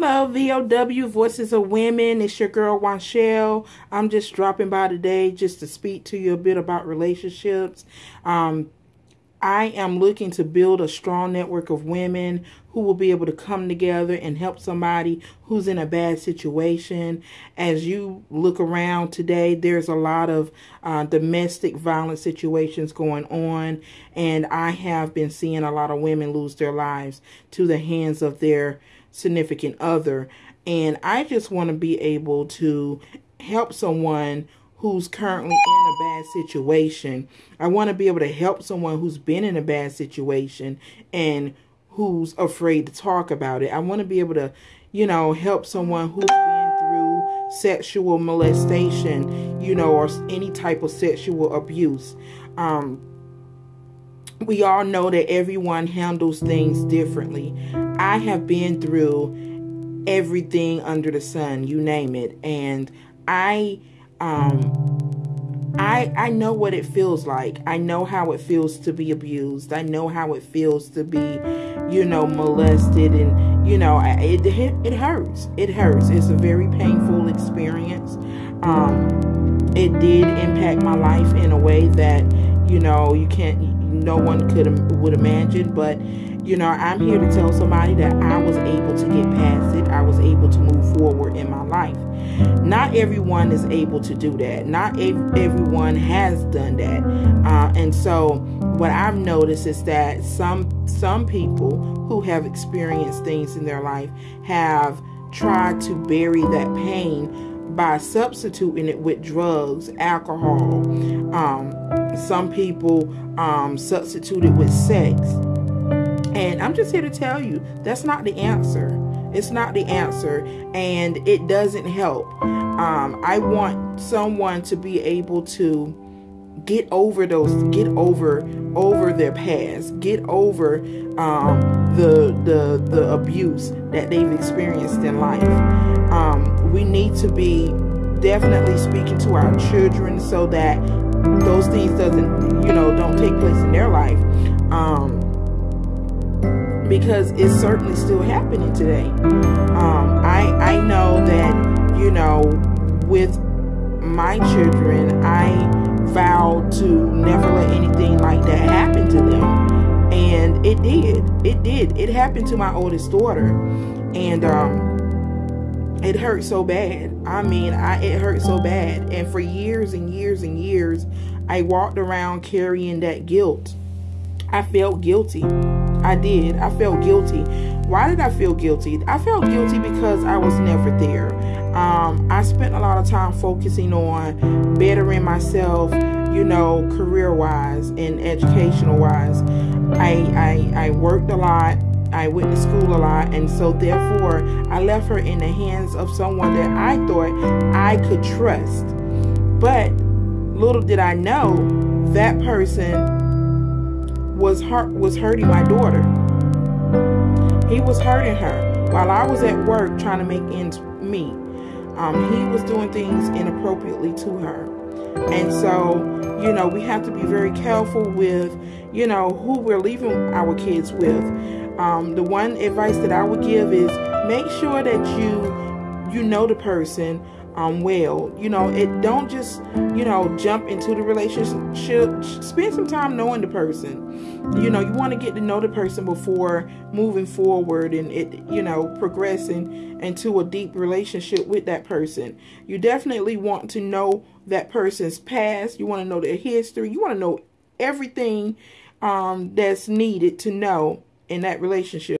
Hello, VOW Voices of Women. It's your girl Wanchelle. I'm just dropping by today just to speak to you a bit about relationships. Um, I am looking to build a strong network of women who will be able to come together and help somebody who's in a bad situation. As you look around today, there's a lot of uh, domestic violence situations going on, and I have been seeing a lot of women lose their lives to the hands of their significant other. And I just want to be able to help someone who's currently in a bad situation. I want to be able to help someone who's been in a bad situation and who's afraid to talk about it. I want to be able to, you know, help someone who's been through sexual molestation, you know, or any type of sexual abuse. Um, we all know that everyone handles things differently. I have been through everything under the sun, you name it, and I um I I know what it feels like. I know how it feels to be abused. I know how it feels to be, you know, molested and you know, it it, hurts. It hurts. It's a very painful experience. Um it did impact my life in a way that, you know, you can't no one could would imagine, but you know, I'm here to tell somebody that I was able to get past it. I was able to move forward in my life. Not everyone is able to do that. Not everyone has done that. Uh, and so, what I've noticed is that some some people who have experienced things in their life have tried to bury that pain by substituting it with drugs, alcohol. Um, some people um, substitute it with sex. And I'm just here to tell you that's not the answer. It's not the answer, and it doesn't help. Um, I want someone to be able to get over those, get over over their past, get over um, the the the abuse that they've experienced in life. Um, we need to be definitely speaking to our children so that those things doesn't you know don't take place in their life. Um, because it's certainly still happening today. Um, I I know that you know with my children, I vowed to never let anything like that happen to them, and it did. It did. It happened to my oldest daughter, and um, it hurt so bad. I mean, I it hurt so bad, and for years and years and years, I walked around carrying that guilt. I felt guilty. I did. I felt guilty. Why did I feel guilty? I felt guilty because I was never there. Um, I spent a lot of time focusing on bettering myself, you know, career wise and educational wise. I, I, I worked a lot. I went to school a lot, and so therefore I left her in the hands of someone that I thought I could trust. But little did I know that person was hurt was hurting my daughter. He was hurting her while I was at work trying to make ends meet. Um, he was doing things inappropriately to her. And so, you know, we have to be very careful with, you know, who we're leaving our kids with. Um, the one advice that I would give is make sure that you you know the person um, well. You know, it don't just you know jump into the relationship. Spend some time knowing the person. You know, you want to get to know the person before moving forward and it you know progressing into a deep relationship with that person. You definitely want to know that person's past. You want to know their history. You want to know everything um, that's needed to know in that relationship.